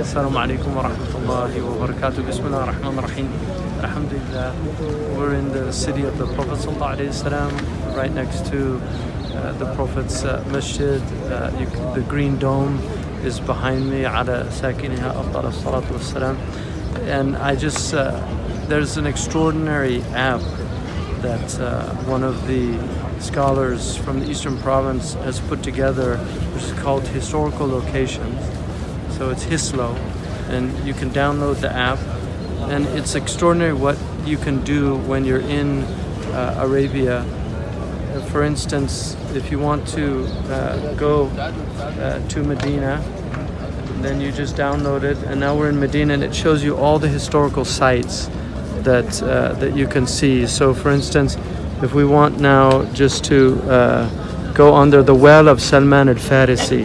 Assalamu alaikum wa rahmatullahi wa barakatuh. Bismillah ar-Rahman rahim. Alhamdulillah. We're in the city of the Prophet Sallallahu right next to uh, the Prophet's uh, Masjid. Uh, you, the Green Dome is behind me. Ala sakiniha afdal salatu wassalam. And I just, uh, there's an extraordinary app that uh, one of the scholars from the Eastern Province has put together, which is called Historical Locations. So it's Hislo, and you can download the app. And it's extraordinary what you can do when you're in uh, Arabia. For instance, if you want to uh, go uh, to Medina, then you just download it, and now we're in Medina, and it shows you all the historical sites that uh, that you can see. So, for instance, if we want now just to uh, go under the well of Salman al-Farisi,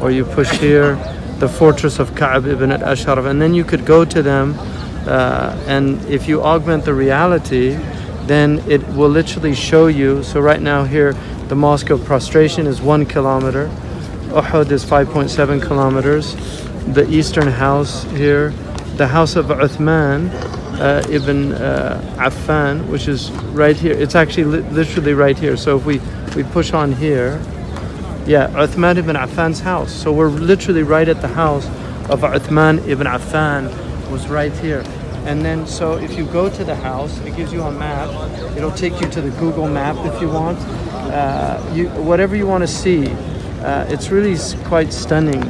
or you push here, the fortress of Ka'b ibn al-Ashraf, and then you could go to them, uh, and if you augment the reality, then it will literally show you. So right now here, the Mosque of Prostration is one kilometer. Uhud is 5.7 kilometers. The eastern house here, the house of Uthman uh, ibn uh, Affan, which is right here. It's actually li- literally right here. So if we, we push on here, yeah, Uthman ibn Affan's house. So we're literally right at the house of Uthman ibn Affan was right here. And then so if you go to the house, it gives you a map. It'll take you to the Google map if you want. Uh, you whatever you want to see. Uh, it's really quite stunning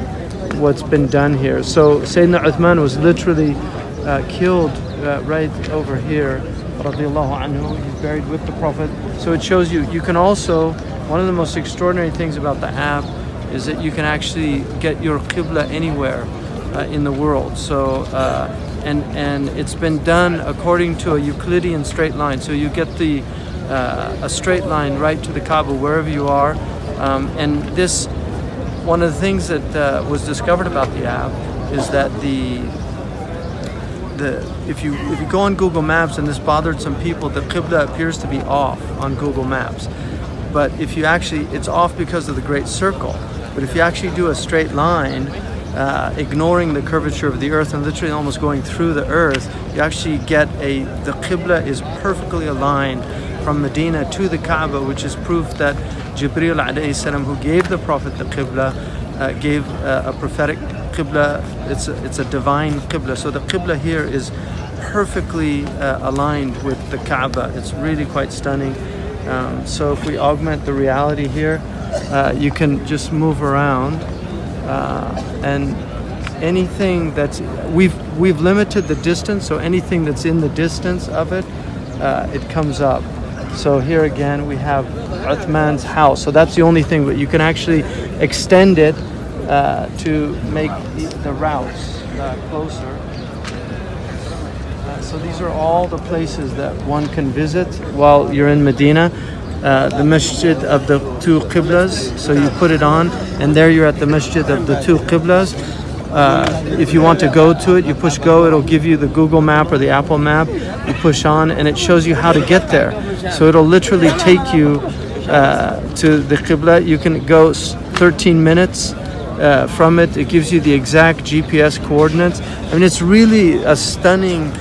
what's been done here. So Sayyidina Uthman was literally uh, killed uh, right over here. Radiallahu anhu. He's buried with the Prophet. So it shows you, you can also, one of the most extraordinary things about the app is that you can actually get your Qibla anywhere uh, in the world. So, uh, and, and it's been done according to a Euclidean straight line. So you get the, uh, a straight line right to the Kaaba wherever you are. Um, and this, one of the things that uh, was discovered about the app is that the the if you if you go on Google Maps and this bothered some people, the Qibla appears to be off on Google Maps. But if you actually, it's off because of the Great Circle. But if you actually do a straight line, uh, ignoring the curvature of the Earth and literally almost going through the Earth, you actually get a the Qibla is perfectly aligned from Medina to the Kaaba, which is proof that Jibril salam, who gave the Prophet the Qibla, uh, gave uh, a prophetic Qibla. It's a, it's a divine Qibla. So the Qibla here is perfectly uh, aligned with the Kaaba. It's really quite stunning. Um, so if we augment the reality here, uh, you can just move around uh, and anything that's we've we've limited the distance. So anything that's in the distance of it, uh, it comes up. So here again we have Uthman's house. So that's the only thing, but you can actually extend it uh, to make the, routes uh, closer. Uh, so these are all the places that one can visit while you're in Medina. Uh, the masjid of the two qiblas, so you put it on, and there you're at the masjid of the two qiblas. Uh, if you want to go to it, you push go, it'll give you the Google map or the Apple map. You push on, and it shows you how to get there. So it'll literally take you uh, to the qibla. You can go 13 minutes uh, from it. It gives you the exact GPS coordinates. I mean, it's really a stunning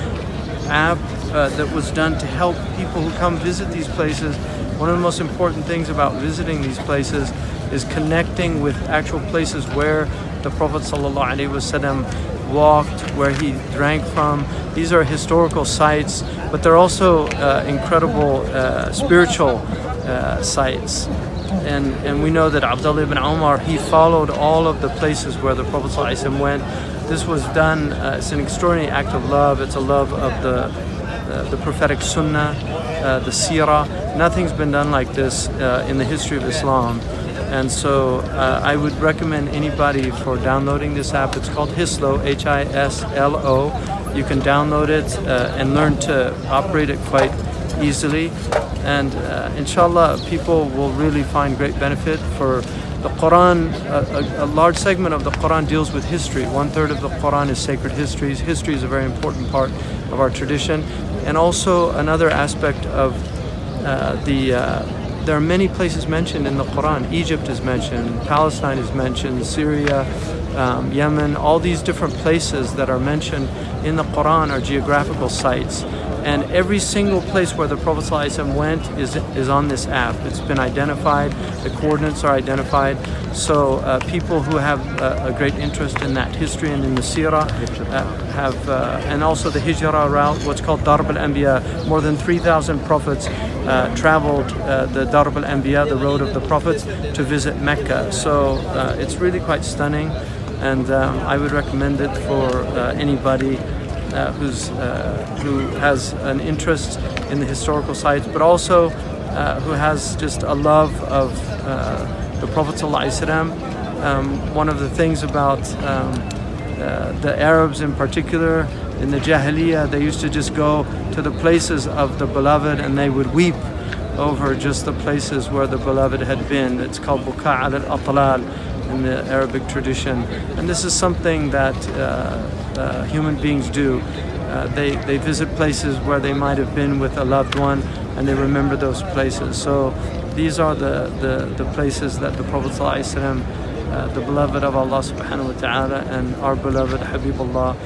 app uh, that was done to help people who come visit these places. One of the most important things about visiting these places is connecting with actual places where the Prophet ﷺ walked, where he drank from. These are historical sites, but they're also uh, incredible uh, spiritual uh, sites. And, and we know that Abdullah ibn Omar, he followed all of the places where the Prophet went. This was done, uh, it's an extraordinary act of love. It's a love of the, uh, the prophetic sunnah, uh, the seerah. Nothing's been done like this uh, in the history of Islam. And so uh, I would recommend anybody for downloading this app. It's called Hislo, H I S L O. You can download it uh, and learn to operate it quite easily. And uh, inshallah, people will really find great benefit for the Quran. A, a, a large segment of the Quran deals with history. One third of the Quran is sacred histories. History is a very important part of our tradition. And also, another aspect of uh, the uh, there are many places mentioned in the Quran. Egypt is mentioned, Palestine is mentioned, Syria, um, Yemen, all these different places that are mentioned in the Quran are geographical sites. And every single place where the Prophet went is, is on this app. It's been identified, the coordinates are identified. So uh, people who have uh, a great interest in that history and in the seerah uh, have, uh, and also the hijrah route, what's called Darb al-Anbiya. More than 3,000 prophets uh, traveled uh, the Darb al-Anbiya, the road of the prophets, to visit Mecca. So it's really quite stunning and um, I would recommend it for anybody uh, who's, uh, who has an interest in the historical sites, but also uh, who has just a love of the Prophet ﷺ. Um, one of the things about um, the Arabs in particular, in the Jahiliyyah, they used to just go to the places of the beloved and they would weep over just the places where the beloved had been. It's called Buka al-Atlal in the Arabic tradition. And this is something that uh, uh, human beings do. Uh, they, they visit places where they might have been with a loved one and they remember those places. So these are the, the, the places that the Prophet ﷺ, uh, the beloved of Allah subhanahu wa ta'ala and our beloved Habibullah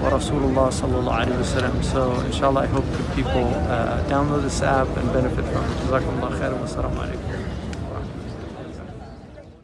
wa Rasulullah sallallahu alayhi wa sallam. So inshallah I hope that people uh, download this app and benefit from it. Jazakumullah wa.